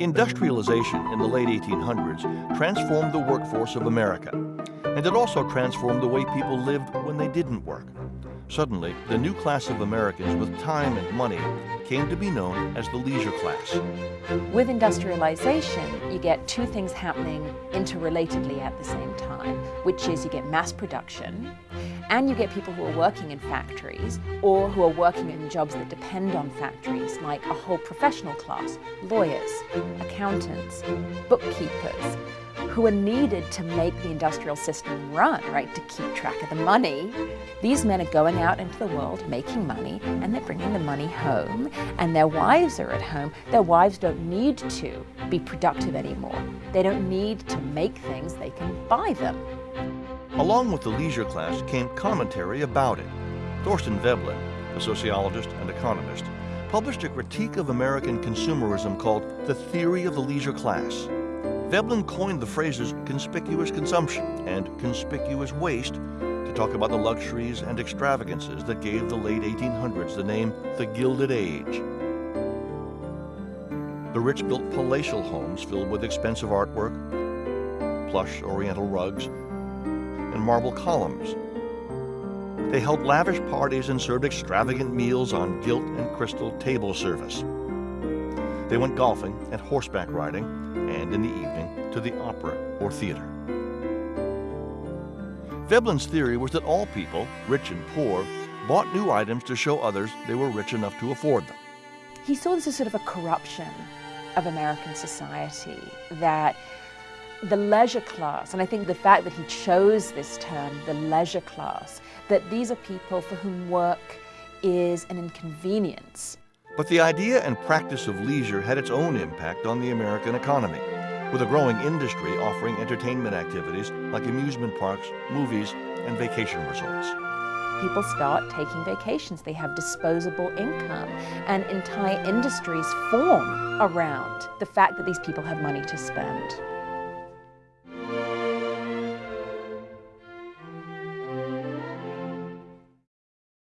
Industrialization in the late 1800s transformed the workforce of America, and it also transformed the way people lived when they didn't work. Suddenly, the new class of Americans with time and money came to be known as the leisure class. With industrialization, you get two things happening interrelatedly at the same time, which is you get mass production, and you get people who are working in factories or who are working in jobs that depend on factories, like a whole professional class, lawyers, accountants, bookkeepers, who are needed to make the industrial system run, right, to keep track of the money. These men are going out into the world making money and they're bringing the money home and their wives are at home. Their wives don't need to be productive anymore. They don't need to make things, they can buy them. Along with the leisure class came commentary about it. Thorstein Veblen, a sociologist and economist, published a critique of American consumerism called The Theory of the Leisure Class. Veblen coined the phrases conspicuous consumption and conspicuous waste to talk about the luxuries and extravagances that gave the late 1800s the name the Gilded Age. The rich built palatial homes filled with expensive artwork, plush oriental rugs, and marble columns. They held lavish parties and served extravagant meals on gilt and crystal table service. They went golfing and horseback riding, in the evening to the opera or theater. Veblen's theory was that all people, rich and poor, bought new items to show others they were rich enough to afford them. He saw this as sort of a corruption of American society, that the leisure class, and I think the fact that he chose this term, the leisure class, that these are people for whom work is an inconvenience. But the idea and practice of leisure had its own impact on the American economy, with a growing industry offering entertainment activities like amusement parks, movies, and vacation resorts. People start taking vacations, they have disposable income, and entire industries form around the fact that these people have money to spend.